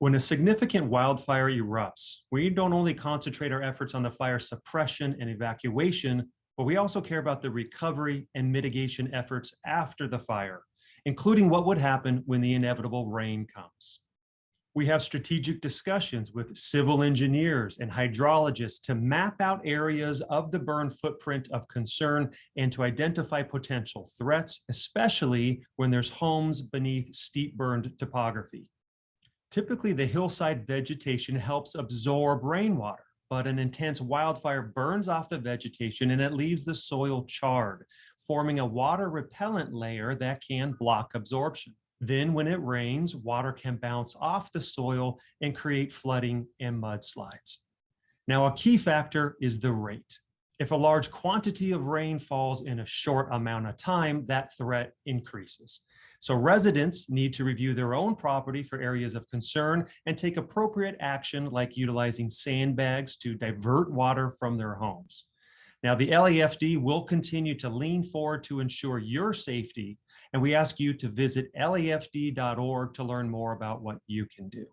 When a significant wildfire erupts, we don't only concentrate our efforts on the fire suppression and evacuation, but we also care about the recovery and mitigation efforts after the fire, including what would happen when the inevitable rain comes. We have strategic discussions with civil engineers and hydrologists to map out areas of the burn footprint of concern and to identify potential threats, especially when there's homes beneath steep burned topography. Typically, the hillside vegetation helps absorb rainwater, but an intense wildfire burns off the vegetation and it leaves the soil charred, forming a water repellent layer that can block absorption. Then when it rains, water can bounce off the soil and create flooding and mudslides. Now, a key factor is the rate. If a large quantity of rain falls in a short amount of time, that threat increases. So residents need to review their own property for areas of concern and take appropriate action like utilizing sandbags to divert water from their homes. Now, the LAFD will continue to lean forward to ensure your safety, and we ask you to visit lafd.org to learn more about what you can do.